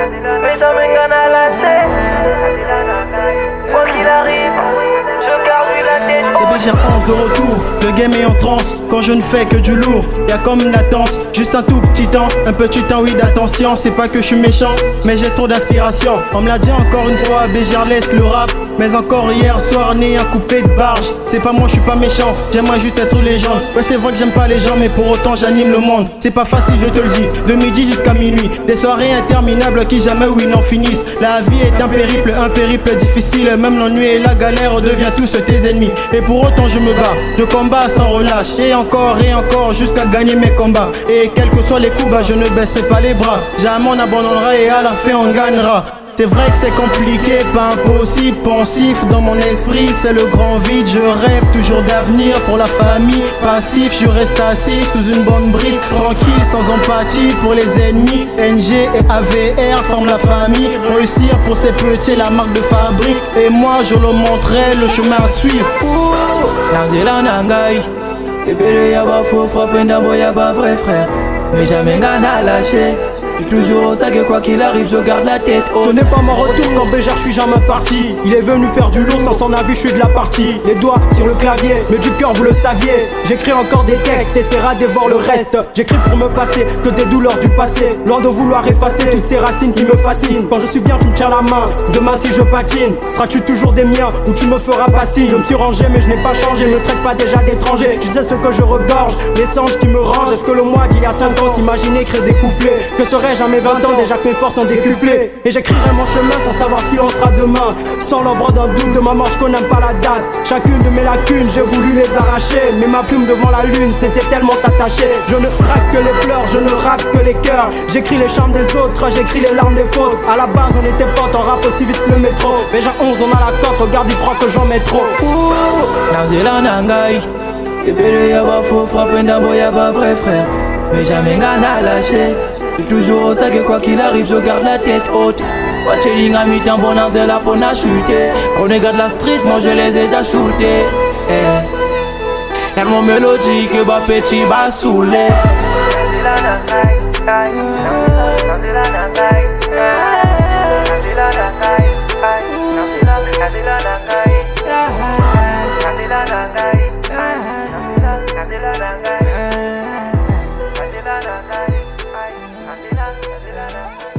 Prisa me gana la sed. C'est j'ai honte de retour, le game est en transe Quand je ne fais que du lourd, y a comme une latence Juste un tout petit temps, un petit temps oui d'attention C'est pas que je suis méchant, mais j'ai trop d'inspiration On me l'a dit encore une fois, Béjar laisse le rap mais encore hier soir, né un coupé de barge. C'est pas moi, je suis pas méchant, j'aimerais juste être légende. Ouais, c'est vrai que j'aime pas les gens, mais pour autant j'anime le monde. C'est pas facile, je te le dis, de midi jusqu'à minuit. Des soirées interminables qui jamais oui n'en finissent. La vie est un périple, un périple difficile. Même l'ennui et la galère devient tous tes ennemis. Pour autant, je me bats, je combats sans relâche. Et encore et encore jusqu'à gagner mes combats. Et quels que soient les coups, bah, je ne baisserai pas les bras. Jamais on abandonnera et à la fin on gagnera. C'est vrai que c'est compliqué, pas impossible, pensif dans mon esprit, c'est le grand vide. Je rêve toujours d'avenir pour la famille, passif, je reste assis sous une bonne brise, tranquille, sans empathie pour les ennemis. NG et AVR forment la famille, réussir pour ces petits la marque de fabrique. Et moi je leur montrerai le chemin à suivre. vrai frère, mais jamais lâché. Toujours au que quoi qu'il arrive, je garde la tête haute. Ce n'est pas mon retour quand Béjar, je suis jamais parti. Il est venu faire du lourd sans son avis, je suis de la partie. Les doigts sur le clavier, mais du cœur, vous le saviez. J'écris encore des textes, essaiera de voir le reste. J'écris pour me passer que des douleurs du passé. Loin de vouloir effacer toutes ces racines qui me fascinent. Quand je suis bien, tu me tiens la main. Demain, si je patine, seras-tu toujours des miens ou tu me feras pas Je me suis rangé, mais je n'ai pas changé. Ne traite pas déjà d'étranger. Tu sais ce que je regorge, les songes qui me rangent. Est-ce que le mois d'il y a 5 ans s'imaginer créer des couplets? Que serait jamais 20 ans déjà que mes forces sont décuplées. Et j'écrirai mon chemin sans savoir ce qu'il en sera demain. Sans l'ombre d'un doute de ma mort je connais pas la date. Chacune de mes lacunes j'ai voulu les arracher. Mais ma plume devant la lune c'était tellement attaché Je ne traque que les pleurs, je ne rappe que les cœurs. J'écris les chambres des autres, j'écris les larmes des fautes. À la base on était potes, on rappe aussi vite que le métro. Déjà 11 on a la cote, regarde il croit que j'en mets trop. Y'a faux frapper y'a pas vrai frère. Mais jamais lâché toujours au que quoi qu'il arrive, je garde la tête haute. Watcheling à mi-temps, bon c'est là pour n'a chuté. On regarde la street, moi je les ai déjà shootés. Eh. Tellement mélodique, bah petit, bah saoulé. da da da da